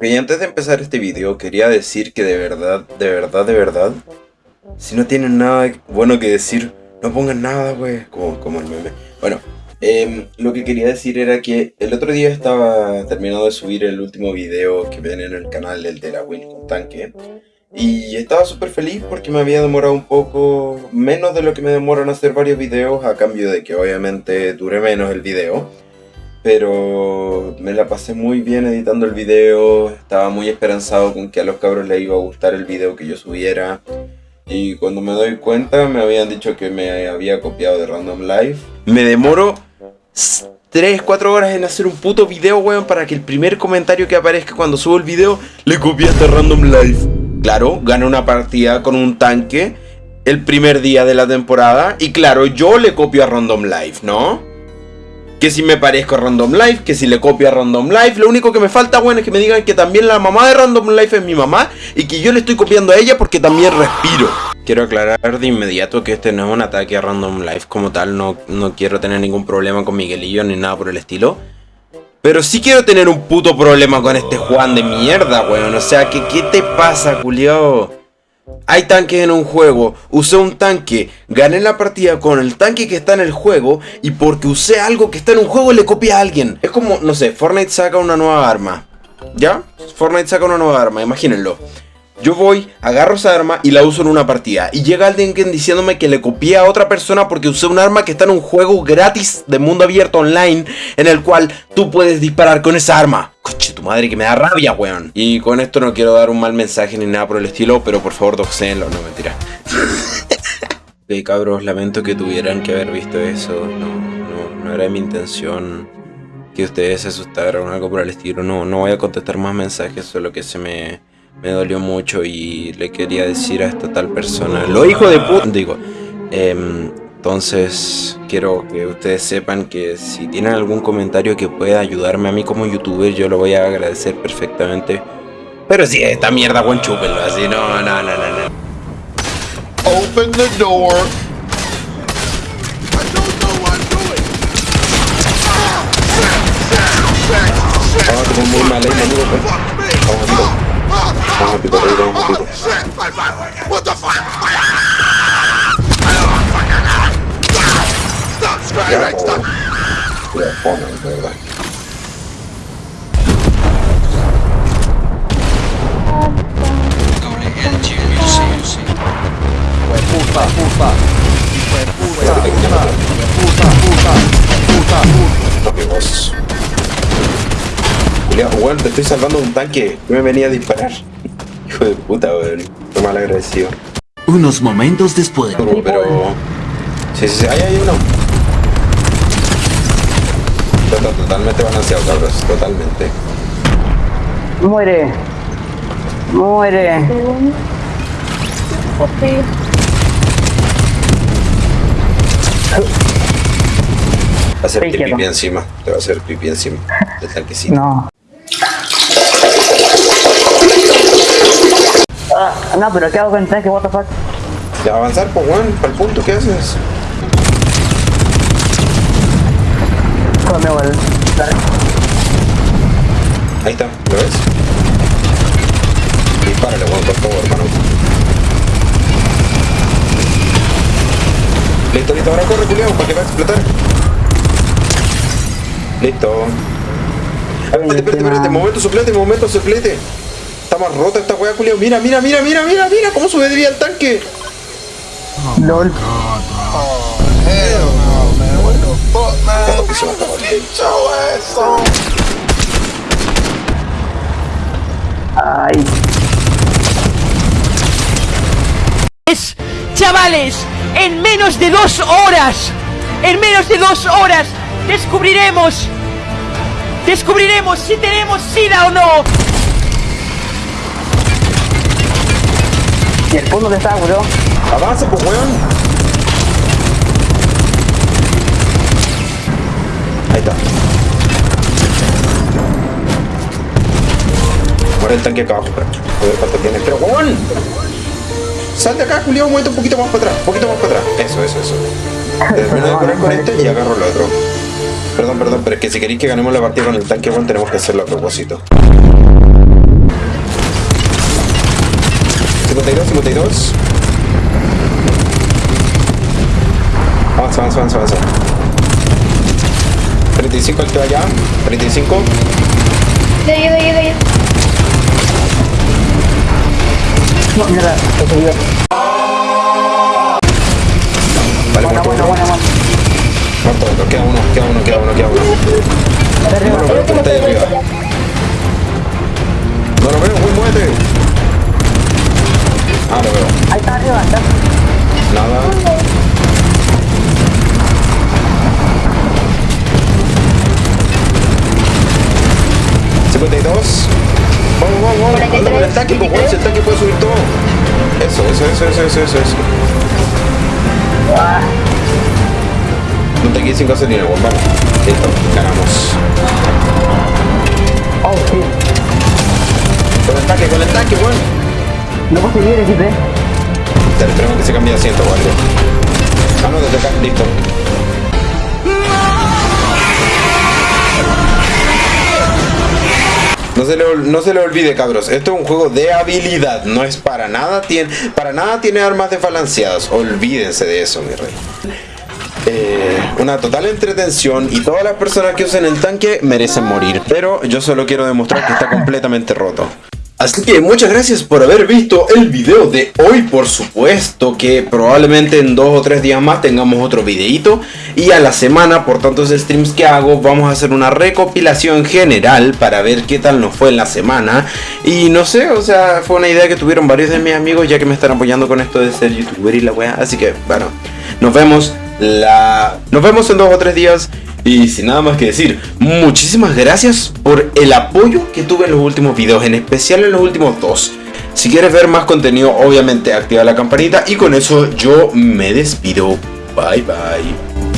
Y antes de empezar este video quería decir que de verdad, de verdad, de verdad, si no tienen nada bueno que decir, no pongan nada, güey, como, como el meme. Bueno, em, lo que quería decir era que el otro día estaba terminando de subir el último video que ven en el canal, el de la Win con tanque. Y estaba súper feliz porque me había demorado un poco menos de lo que me demoran hacer varios videos a cambio de que obviamente dure menos el video. Pero me la pasé muy bien editando el video, estaba muy esperanzado con que a los cabros les iba a gustar el video que yo subiera. Y cuando me doy cuenta me habían dicho que me había copiado de Random Life. Me demoro 3, 4 horas en hacer un puto video, weón, para que el primer comentario que aparezca cuando subo el video le copiaste a Random Life. Claro, gané una partida con un tanque el primer día de la temporada y claro, yo le copio a Random Life, ¿no? Que si me parezco a Random Life, que si le copio a Random Life. Lo único que me falta, bueno, es que me digan que también la mamá de Random Life es mi mamá y que yo le estoy copiando a ella porque también respiro. Quiero aclarar de inmediato que este no es un ataque a Random Life como tal, no, no quiero tener ningún problema con Miguelillo ni nada por el estilo. Pero sí quiero tener un puto problema con este Juan de mierda, weón. O sea, que ¿qué te pasa, culiao? Hay tanques en un juego, usé un tanque, gané la partida con el tanque que está en el juego y porque usé algo que está en un juego le copié a alguien. Es como, no sé, Fortnite saca una nueva arma. ¿Ya? Fortnite saca una nueva arma, imagínenlo. Yo voy, agarro esa arma y la uso en una partida. Y llega alguien diciéndome que le copié a otra persona porque usé un arma que está en un juego gratis de mundo abierto online en el cual tú puedes disparar con esa arma. Coche, tu madre que me da rabia, weón. Y con esto no quiero dar un mal mensaje ni nada por el estilo, pero por favor doxenlo, no mentira. ok, cabros, lamento que tuvieran que haber visto eso. No, no, no era mi intención que ustedes se asustaran o algo por el estilo. No, no voy a contestar más mensajes, solo que se me me dolió mucho y le quería decir a esta tal persona, lo hijo de puta, digo, em, entonces quiero que ustedes sepan que si tienen algún comentario que pueda ayudarme a mí como youtuber, yo lo voy a agradecer perfectamente. Pero si esta mierda, buen chúpenlo, así, no, no, no, no, no. Open the door. Oh, muy mal ahí, Vamos a picar ahí, vamos a picar. What the fuck? Weón, te estoy salvando un tanque. Yo me venía a disparar. Hijo de puta, weón. Mal agradecido. Unos momentos después. Pero, pero... Sí, sí, sí. Ahí hay uno. Está totalmente balanceado, cabros. Totalmente. Muere. Muere. Va a hacer pipí encima. Te va a hacer pipí encima del tanquecito. No. Ah, no, pero ¿qué hago con el tanque? What the fuck? Ya avanzar, pues weón, para el punto, ¿qué haces? Ahí está, ¿lo ves? Dispárale, weón, por favor, hermano. Listo, listo, ahora corre, culiao, para que va a explotar. Listo. Espérate, espérate, espérate, momento suplete, momento suplete. Más rota esta wea, culiao. Mira, mira, mira, mira, mira, mira cómo subiría el tanque. Oh, LOL. Oh, hell no, man. What the fuck, man? Ay. Es, chavales, en menos de dos horas, en menos de dos horas, descubriremos, descubriremos si tenemos SIDA o no. ¿Y el fondo de está, weón? Avanza, pues, weón. Ahí está. Muere el tanque acá abajo, pero. A ver cuánto tiene. Pero, weón. Sal de acá, Julio, un un poquito más para atrás. Un poquito más para atrás. Eso, eso, eso. Termino de poner con este y agarro el otro. Perdón, perdón, pero es que si queréis que ganemos la partida con el tanque, weón, tenemos que hacerlo a propósito. 52. Avanza, avanza, avanza, avanza. 35 el que va allá. 35. De ahí, de ahí, de ahí. No, mierda, se subió. Vale, Buena, muerto buena, buena, buena. Muerto otro. Queda uno, queda uno, queda uno, queda uno. No lo veo, está ahí arriba. No lo veo, muy muévete. Ah, lo veo. Ahí está arriba, está. Nada. ¿52? Vamos, vamos, vamos. 43, Anda con el si el tanque puede subir todo. Eso, eso, eso, eso, eso, eso, eso. No te quedes sin gasolina, vamos. Listo, ganamos. No puedo seguir, XP. Te esperemos que se cambie de asiento. Ah, no, desde listo. No se, le, no se le olvide, cabros. Esto es un juego de habilidad. No es para nada. Tiene, para nada tiene armas desbalanceadas. Olvídense de eso, mi rey. Eh, una total entretención y todas las personas que usen el tanque merecen morir. Pero yo solo quiero demostrar que está completamente roto. Así que muchas gracias por haber visto el video de hoy, por supuesto que probablemente en dos o tres días más tengamos otro videito y a la semana por tantos streams que hago vamos a hacer una recopilación general para ver qué tal nos fue en la semana. Y no sé, o sea, fue una idea que tuvieron varios de mis amigos ya que me están apoyando con esto de ser youtuber y la wea, así que bueno, nos vemos la... Nos vemos en dos o tres días y sin nada más que decir, muchísimas gracias por el apoyo que tuve en los últimos videos, en especial en los últimos dos. Si quieres ver más contenido, obviamente activa la campanita y con eso yo me despido. Bye bye.